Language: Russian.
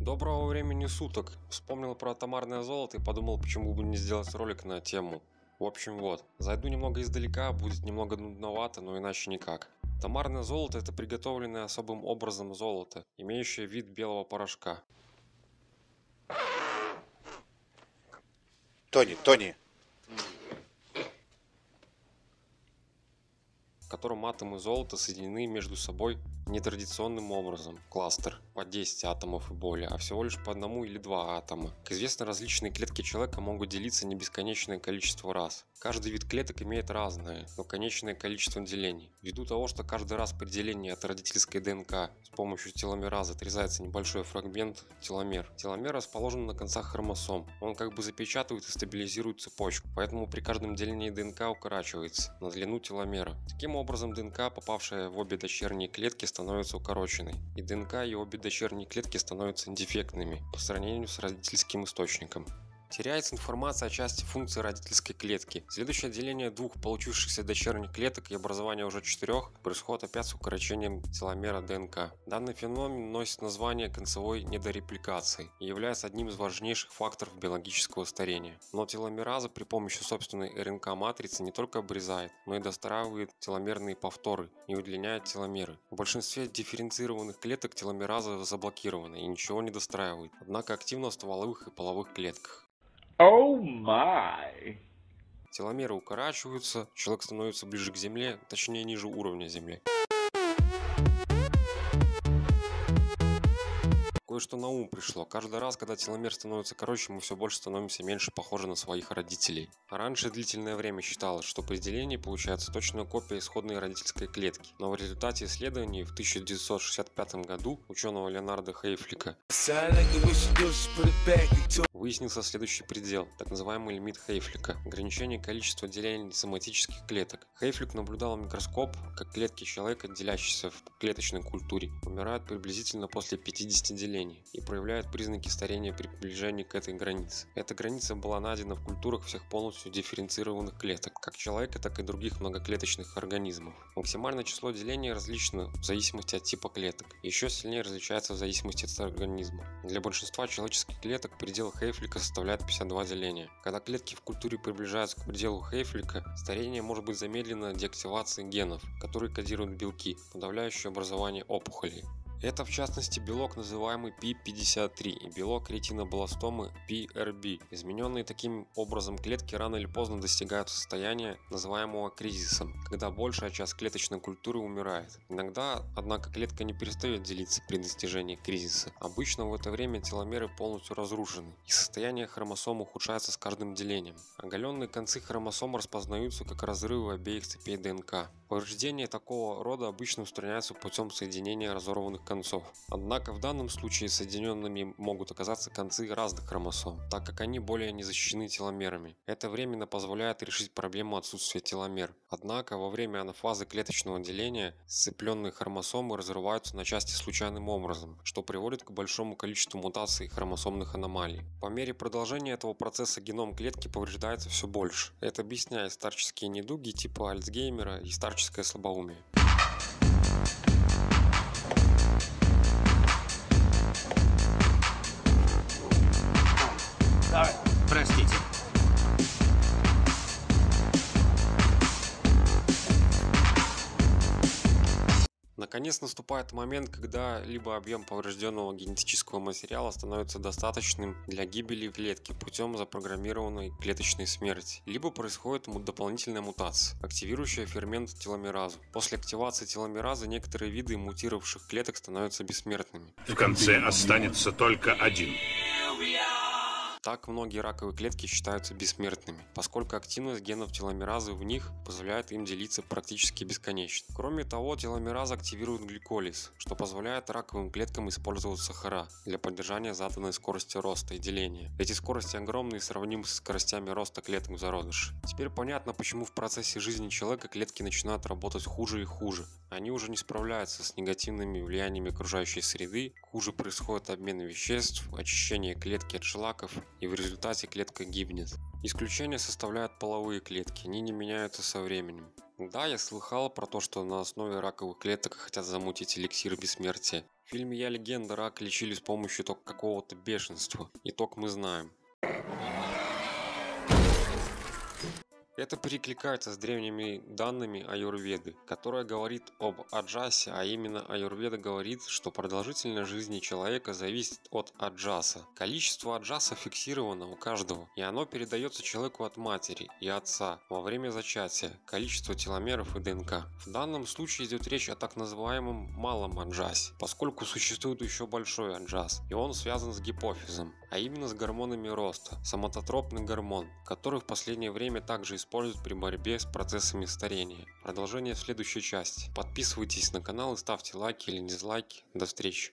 Доброго времени суток. Вспомнил про атомарное золото и подумал, почему бы не сделать ролик на тему. В общем вот, зайду немного издалека, будет немного нудновато, но иначе никак. Тамарное золото это приготовленное особым образом золото, имеющее вид белого порошка. Тони, Тони, в котором атомы золота соединены между собой нетрадиционным образом, кластер, по 10 атомов и более, а всего лишь по одному или два атома. Как известно, различные клетки человека могут делиться не бесконечное количество раз. Каждый вид клеток имеет разное, но конечное количество делений. Ввиду того, что каждый раз при делении от родительской ДНК с помощью теломераза отрезается небольшой фрагмент теломер. Теломер расположен на концах хромосом. Он как бы запечатывает и стабилизирует цепочку, поэтому при каждом делении ДНК укорачивается на длину теломера. Таким образом, ДНК, попавшая в обе дочерние клетки, становится укороченной, и ДНК и обе дочерние клетки становятся дефектными по сравнению с родительским источником. Теряется информация о части функции родительской клетки. Следующее деление двух получившихся дочерних клеток и образование уже четырех происходит опять с укорочением теломера ДНК. Данный феномен носит название концевой недорепликации и является одним из важнейших факторов биологического старения. Но теломераза при помощи собственной РНК-матрицы не только обрезает, но и достраивает теломерные повторы и удлиняет теломеры. В большинстве дифференцированных клеток теломераза заблокирована и ничего не достраивает, однако активна в стволовых и половых клетках. Oh my! Теломеры укорачиваются, человек становится ближе к Земле, точнее ниже уровня Земли. Кое-что на ум пришло. Каждый раз, когда теломер становится короче, мы все больше становимся меньше похожи на своих родителей. А раньше длительное время считалось, что при делении получается точная копия исходной родительской клетки. Но в результате исследований в 1965 году ученого Леонарда Хейфлика выяснился следующий предел, так называемый лимит Хейфлика, ограничение количества делений соматических клеток. Хейфлик наблюдал микроскоп, как клетки человека, делящиеся в клеточной культуре, умирают приблизительно после 50 делений и проявляют признаки старения при приближении к этой границе. Эта граница была найдена в культурах всех полностью дифференцированных клеток, как человека, так и других многоклеточных организмов. Максимальное число делений различно в зависимости от типа клеток, еще сильнее различается в зависимости от организма. Для большинства человеческих клеток предел Хейфлика составляет 52 деления. Когда клетки в культуре приближаются к пределу Хейфлика, старение может быть замедлено деактивацией генов, которые кодируют белки, подавляющие образование опухолей. Это в частности белок называемый P53 и белок ретинобластомы PRB. Измененные таким образом клетки рано или поздно достигают состояния, называемого кризисом, когда большая часть клеточной культуры умирает. Иногда, однако, клетка не перестает делиться при достижении кризиса. Обычно в это время теломеры полностью разрушены, и состояние хромосом ухудшается с каждым делением. Оголенные концы хромосом распознаются как разрывы обеих цепей ДНК. Повреждения такого рода обычно устраняются путем соединения разорванных концов. Однако в данном случае соединенными могут оказаться концы разных хромосом, так как они более не защищены теломерами. Это временно позволяет решить проблему отсутствия теломер. Однако во время анафазы клеточного деления сцепленные хромосомы разрываются на части случайным образом, что приводит к большому количеству мутаций хромосомных аномалий. По мере продолжения этого процесса геном клетки повреждается все больше. Это объясняет старческие недуги типа Альцгеймера и старческое слабоумие. Простите. Наконец наступает момент, когда либо объем поврежденного генетического материала становится достаточным для гибели клетки путем запрограммированной клеточной смерти, либо происходит дополнительная мутация, активирующая фермент теломеразу. После активации теломеразы некоторые виды мутировавших клеток становятся бессмертными. В конце останется только один. Так многие раковые клетки считаются бессмертными, поскольку активность генов теломеразы в них позволяет им делиться практически бесконечно. Кроме того, теломераза активирует гликолиз, что позволяет раковым клеткам использовать сахара для поддержания заданной скорости роста и деления. Эти скорости огромные и сравнимы с скоростями роста клеток в зародыше. Теперь понятно, почему в процессе жизни человека клетки начинают работать хуже и хуже. Они уже не справляются с негативными влияниями окружающей среды, хуже происходит обмен веществ, очищение клетки от шлаков и в результате клетка гибнет. Исключение составляют половые клетки, они не меняются со временем. Да, я слыхал про то, что на основе раковых клеток хотят замутить эликсир бессмертия. В фильме «Я легенда» рак лечили с помощью только какого-то бешенства. Итог мы знаем. Это перекликается с древними данными аюрведы, которая говорит об аджасе, а именно аюрведа говорит, что продолжительность жизни человека зависит от аджаса. Количество аджаса фиксировано у каждого, и оно передается человеку от матери и отца во время зачатия, количество теломеров и ДНК. В данном случае идет речь о так называемом малом аджасе, поскольку существует еще большой аджас, и он связан с гипофизом, а именно с гормонами роста, соматотропный гормон, который в последнее время также используется при борьбе с процессами старения. Продолжение в следующей части. Подписывайтесь на канал и ставьте лайки или дизлайки. До встречи.